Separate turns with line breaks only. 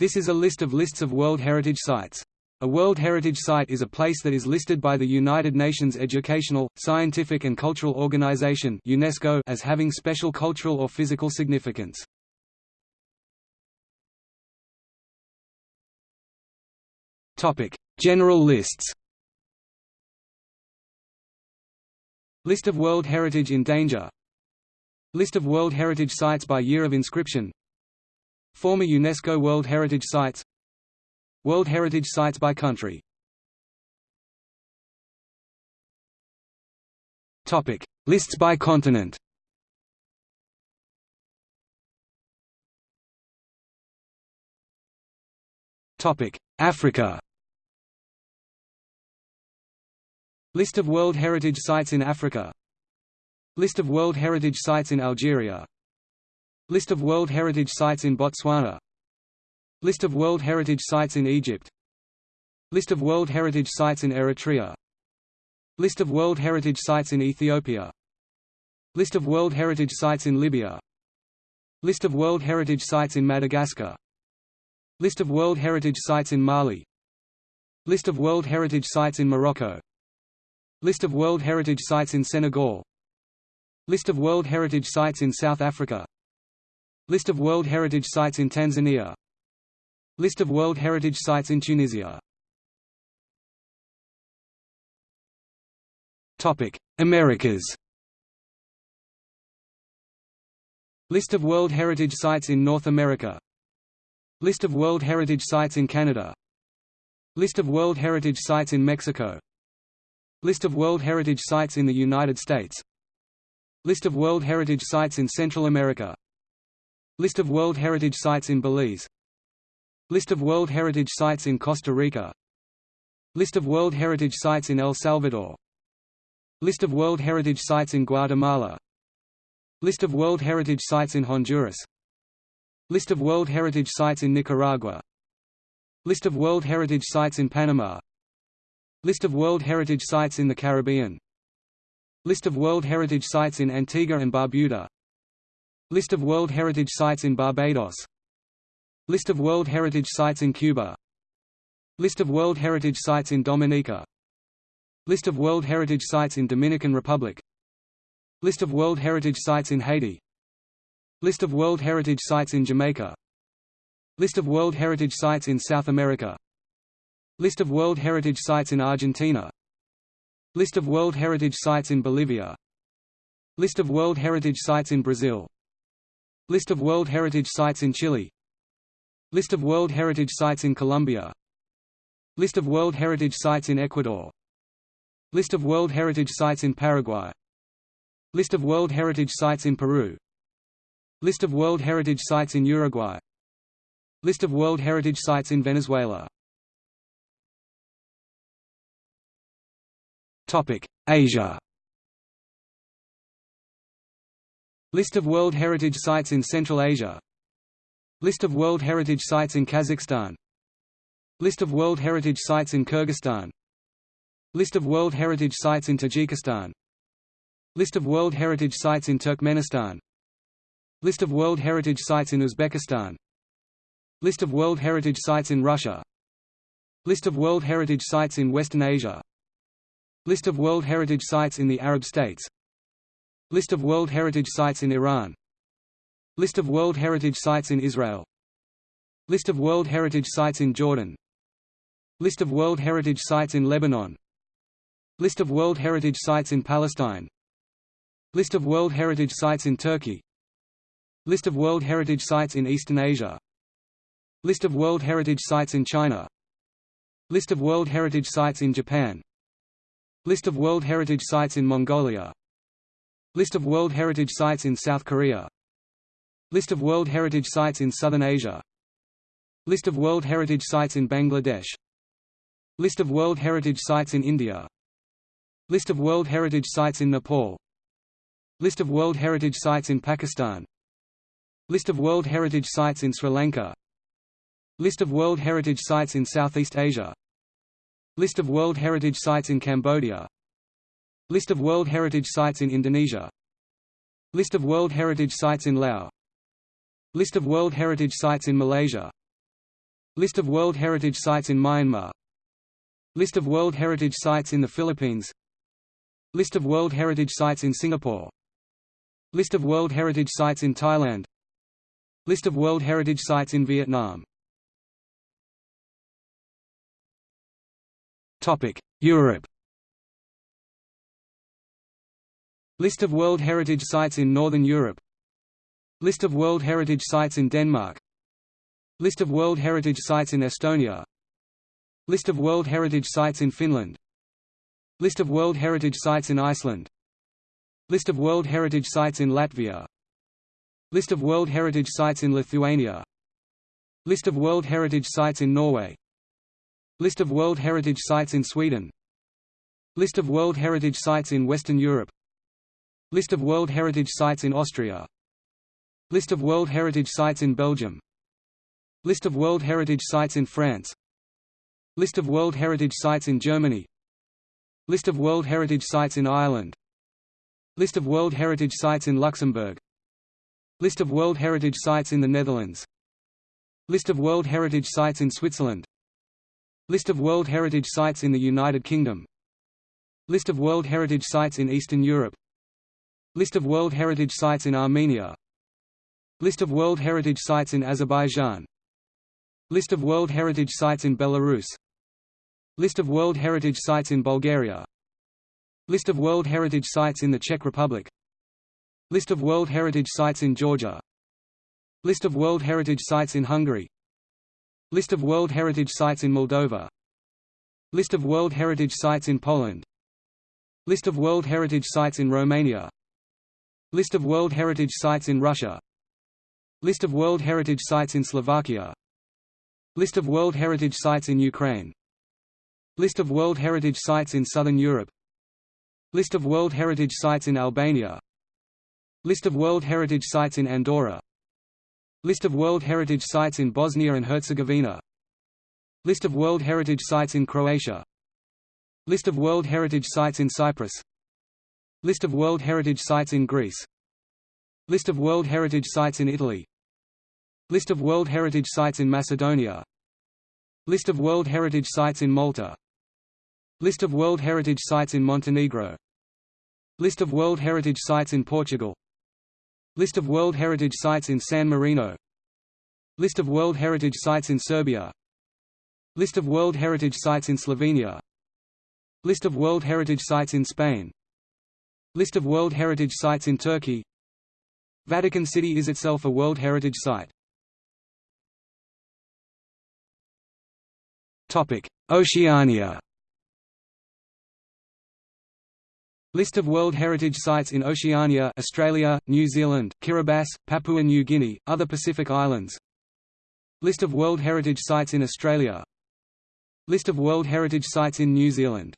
This is a list of lists of World Heritage Sites. A World Heritage Site is a place that is listed by the United Nations Educational, Scientific and Cultural Organization UNESCO as having special cultural or physical significance. General lists List of World Heritage in danger List of World Heritage Sites by year of inscription Former UNESCO World Heritage Sites World Heritage Sites by country Topic: Lists by continent. Topic: Africa. List of World Heritage Sites in Africa. List of World Heritage Sites in Algeria. List of World Heritage Sites in Botswana. List of World Heritage Sites in Egypt List of World Heritage Sites in Eritrea List of World Heritage Sites in Ethiopia List of World Heritage Sites in Libya List of World Heritage Sites in Madagascar List of World Heritage Sites in Mali List of World Heritage Sites in Morocco List of World Heritage Sites in Senegal List of World Heritage Sites in South Africa List of World Heritage Sites in Tanzania. List of World Heritage Sites in Tunisia. Americas. List of World Heritage Sites in North America. List of World Heritage Sites in Canada. List of World Heritage Sites in Mexico. List of World Heritage Sites in the United States. List of World Heritage Sites in Central America List of World Heritage Sites in Belize. List of World Heritage Sites in Costa Rica. List of World Heritage Sites in El Salvador. List of World Heritage Sites in Guatemala. List of World Heritage Sites in Honduras. List of World Heritage Sites in Nicaragua. List of World Heritage Sites in Panama. List of World Heritage Sites in the Caribbean. List of World Heritage Sites in Antigua and Barbuda List of World Heritage Sites in Barbados List of World Heritage Sites in Cuba List of World Heritage Sites in Dominica List of World Heritage Sites in Dominican Republic List of World Heritage Sites in Haiti List of World Heritage Sites in Jamaica List of World Heritage Sites in South America List of World Heritage Sites in Argentina List of World Heritage Sites in Bolivia List of World Heritage Sites in Brazil List of World Heritage Sites in Chile. List of World Heritage Sites in Colombia. List of World Heritage Sites in Ecuador. List of World Heritage Sites in Paraguay. List of World Heritage Sites in Peru. List of World Heritage Sites in Uruguay. List of World Heritage Sites in Venezuela. Asia List of World Heritage Sites in Central Asia. List of World Heritage Sites in Kazakhstan. List of World Heritage Sites in Kyrgyzstan. List of World Heritage Sites in Tajikistan. List of World Heritage Sites in Turkmenistan. List of World Heritage Sites in Uzbekistan. List of World Heritage Sites in Russia. List of World Heritage Sites in Western Asia. List of World Heritage Sites in the Arab States List of World Heritage Sites in Iran List of World Heritage Sites in Israel List of World Heritage Sites in Jordan List of World Heritage Sites in Lebanon List of World Heritage Sites in Palestine List of World Heritage Sites in Turkey List of World Heritage Sites in Eastern Asia List of World Heritage Sites in China List of World Heritage Sites in Japan List of World Heritage Sites in Mongolia List of World Heritage Sites in South Korea. List of World Heritage Sites in Southern Asia. List of World Heritage Sites in Bangladesh. List of World Heritage Sites in India. List of World Heritage Sites in Nepal. List of World Heritage Sites in Pakistan. List of World Heritage Sites in Sri Lanka. List of World Heritage Sites in Southeast Asia. List of World Heritage Sites in Cambodia List of World Heritage Sites in Indonesia. List of World Heritage Sites in Laos. List of World Heritage Sites in Malaysia. List of World Heritage Sites in Myanmar. List of World Heritage Sites in the Philippines. List of World Heritage Sites in Singapore. List of World Heritage Sites in Thailand. List of World Heritage Sites in Vietnam. Europe List of World Heritage Sites in Northern Europe List of World Heritage Sites in Denmark List of World Heritage Sites in Estonia List of World Heritage Sites in Finland List of World Heritage Sites in Iceland List of World Heritage Sites in Latvia List of World Heritage Sites in Lithuania List of World Heritage Sites in Norway List of World Heritage Sites in Sweden List of World Heritage Sites in Western Europe List of World Heritage Sites in Austria List of World Heritage Sites in Belgium List of World Heritage Sites in France List of World Heritage Sites in Germany List of World Heritage Sites in Ireland List of World Heritage Sites in Luxembourg List of World Heritage Sites in the Netherlands List of World Heritage Sites in Switzerland List of World Heritage Sites in the United Kingdom List of World Heritage Sites in Eastern Europe List of World Heritage Sites in Armenia List of World Heritage Sites in Azerbaijan List of World Heritage Sites in Belarus List of World Heritage Sites in Bulgaria List of World Heritage Sites in the Czech Republic List of World Heritage Sites in Georgia List of World Heritage Sites in Hungary List of World Heritage Sites in Moldova List of World Heritage Sites in Poland List of World Heritage Sites in Romania List of World Heritage Sites in Russia. List of World Heritage Sites in Slovakia. List of World Heritage Sites in Ukraine. List of World Heritage Sites in Southern Europe. List of World Heritage Sites in Albania. List of World Heritage Sites in Andorra. List of World Heritage Sites in Bosnia and Herzegovina. List of World Heritage Sites in Croatia. List of World Heritage Sites in Cyprus List of World Heritage Sites in Greece List of World Heritage Sites in Italy List of World Heritage Sites in Macedonia List of World Heritage Sites in Malta List of World Heritage Sites in Montenegro List of World Heritage Sites in Portugal List of World Heritage Sites in San Marino List of World Heritage Sites in Serbia List of World Heritage Sites in Slovenia List of World Heritage Sites in Spain List of World Heritage Sites in Turkey. Vatican City is itself a World Heritage Site. Oceania. List of World Heritage Sites in Oceania Australia, New Zealand, Kiribati, Papua New Guinea, other Pacific Islands. List of World Heritage Sites in Australia. List of World Heritage Sites in New Zealand